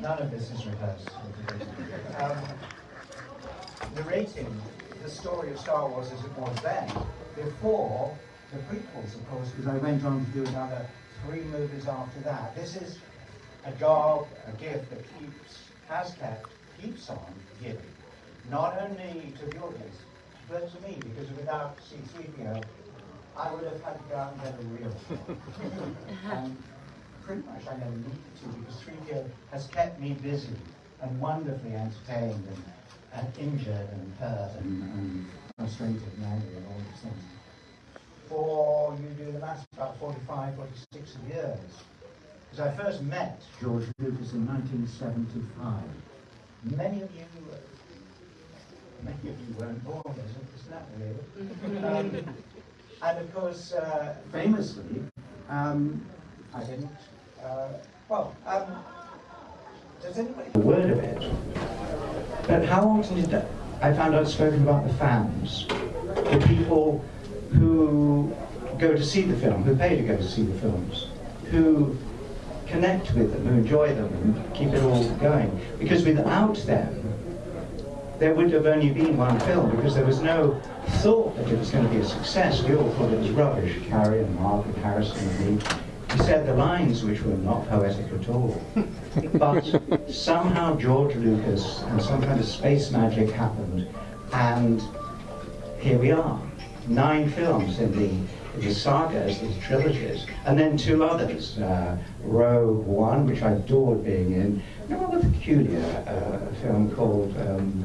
None of this is rehearsed. Um, narrating the story of Star Wars as it was then, before the prequels, of course, because I went on to do another three movies after that. This is a job, a gift that keeps, has kept, keeps on giving, not only to the audience, but to me, because without C3PO, I would have had to go out and get a real and pretty much I never needed to, because 3PO has kept me busy and wonderfully entertained and, and injured and hurt and, and frustrated and angry and all these things. For you do the math, about 45, 46 years. Because I first met George Lucas in 1975. Many of you, many of you weren't born, isn't, isn't that weird? um, and of course, uh, famously, um, I didn't, uh, well, um, does anybody... A word of it. But how often did that, I found out spoken about the fans, the people who go to see the film, who pay to go to see the films, who connect with them, who enjoy them, and keep it all going. Because without them, there would have only been one film, because there was no thought that it was going to be a success. We all thought it was rubbish. Carrie and Mark and Harrison and me. He said the lines which were not poetic at all. but somehow George Lucas and some kind of space magic happened, and here we are. Nine films in the the sagas, the trilogies, and then two others, uh, Rogue One, which I adored being in, and a rather peculiar uh, film called, um,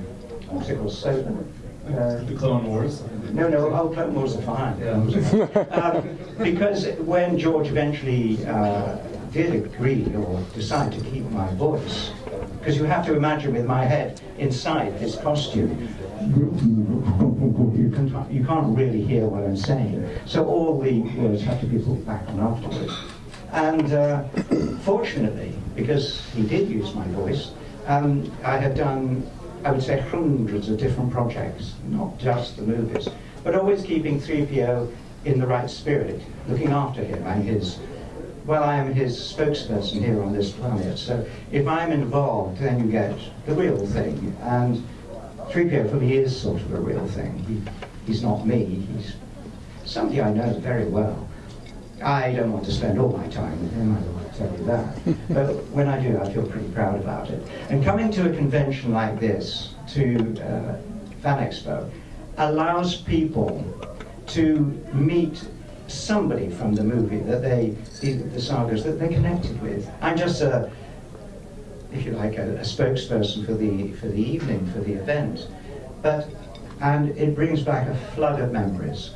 what's it called, Soda? Uh, the Clone Wars? No, no, oh, Clone Wars are fine. Yeah. um, because when George eventually uh, did agree or decide to keep my voice, because you have to imagine with my head inside this costume, you, can, you can't really hear what I'm saying. So all the words have to be put back on afterwards. And uh, fortunately, because he did use my voice, um, I have done, I would say, hundreds of different projects, not just the movies, but always keeping 3PO in the right spirit, looking after him and his well, I am his spokesperson here on this planet, so if I'm involved, then you get the real thing. And 3PO for me is sort of a real thing. He, he's not me, he's somebody I know very well. I don't want to spend all my time with him, I will tell you that. but when I do, I feel pretty proud about it. And coming to a convention like this, to uh, Fan Expo, allows people to meet somebody from the movie that they, the, sagas that they're connected with. I'm just a, if you like, a, a, spokesperson for the for the evening, for the event. But and it brings back a flood of memories.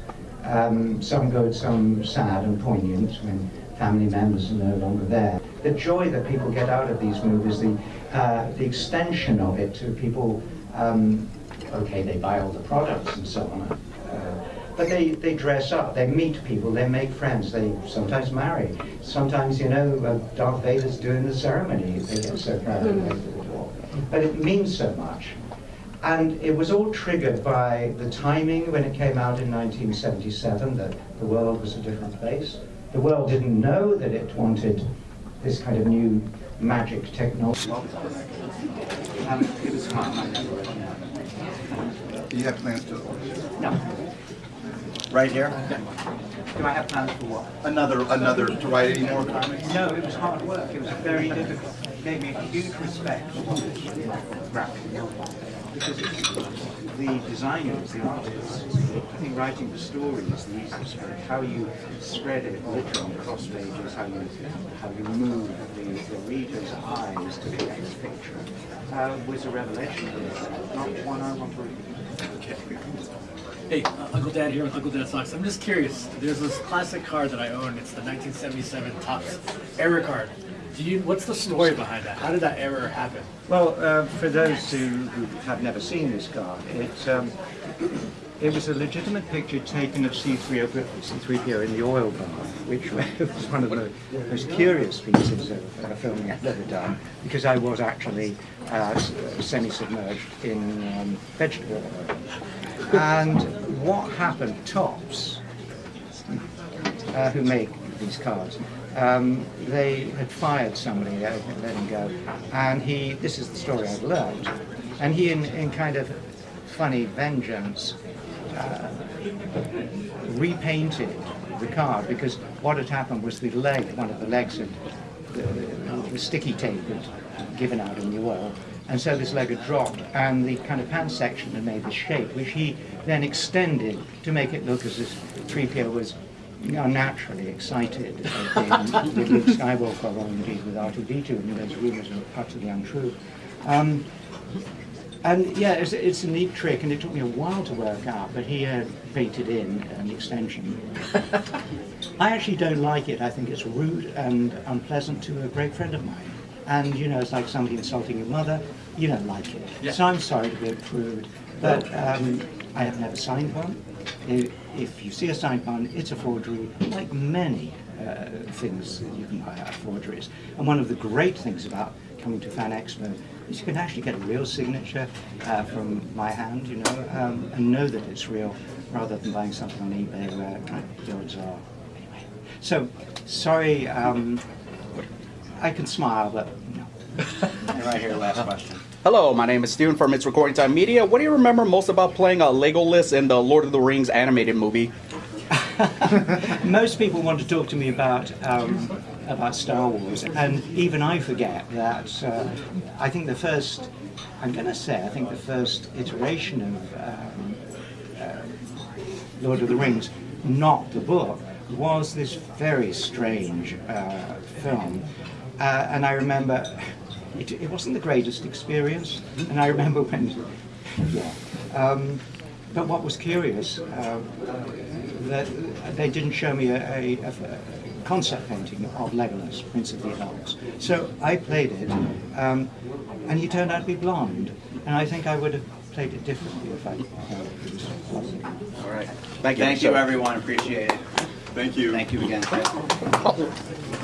Um, some good, some sad and poignant when family members are no longer there. The joy that people get out of these movies, the uh, the extension of it to people. Um, okay, they buy all the products and so on. But they, they dress up, they meet people, they make friends, they sometimes marry. Sometimes, you know, uh, Darth Vader's doing the ceremony, they get so proud of the But it means so much. And it was all triggered by the timing when it came out in 1977 that the world was a different place. The world didn't know that it wanted this kind of new magic technology. Um, it was fun. Do you have plans to? No. Right here? Do I have plans for what? Another, another, to write any more comics? No, it was hard work. It was very difficult. It gave me a huge respect for graphic because the designers, the artists, I think writing the story is the easiest way. How you spread it literally on cross pages, how you how you move the, the reader's eyes to the next picture uh, was a revelation. Not one I want to read. Okay. Hey, uh, Uncle Dad here with Uncle Dad Socks. I'm just curious. There's this classic car that I own. It's the 1977 Topps error card. Do you? What's the story behind that? How did that error happen? Well, uh, for those who, who, have never seen this car, it um, it was a legitimate picture taken of C3PO, C3PO in the oil bath, which was one of the most curious pieces of uh, filming I've ever done, because I was actually uh, semi-submerged in um, vegetable oil. And what happened, Topps, uh, who make these cards, um, they had fired somebody, uh, let him go, and he, this is the story I've learned, and he, in, in kind of funny vengeance, uh, repainted the car because what had happened was the leg, one of the legs had, the, the sticky tape had given out in the oil, and so this leg had dropped, and the kind of pan section had made this shape, which he then extended to make it look as if 3PO was unnaturally excited uh, in- with Luke Skywalker or indeed with R2-D2, and those rumours are utterly untrue. Um, and yeah, it's, it's a neat trick, and it took me a while to work out, but he had painted in an extension. I actually don't like it. I think it's rude and unpleasant to a great friend of mine. And, you know, it's like somebody insulting your mother. You don't like it. Yeah. So I'm sorry to be a prude, but um, I have never signed one. If, you see a signed one, it's a forgery, like many uh, things that you can buy are forgeries. And one of the great things about coming to Fan Expo is you can actually get a real signature uh, from my hand, you know, um, and know that it's real, rather than buying something on eBay where uh, the odds are. Anyway, so sorry, um, I can smile, but no. And right here, last question. Hello, my name is Steven from It's Recording Time Media. What do you remember most about playing a Legolas in the Lord of the Rings animated movie? Most people want to talk to me about um, about Star Wars, and even I forget that. Uh, I think the first, I'm going to say, I think the first iteration of um, uh, Lord of the Rings, not the book, was this very strange uh, film, uh, and I remember it, it wasn't the greatest experience, and I remember when, yeah. Um, but what was curious, uh, that they didn't show me a, a, a concept painting of Legolas, Prince of the Elves. So I played it, um, and he turned out to be blonde. And I think I would have played it differently if I uh, it was blonde. All right. Thank you. Thank you, everyone. Appreciate it. Thank you. Thank you again.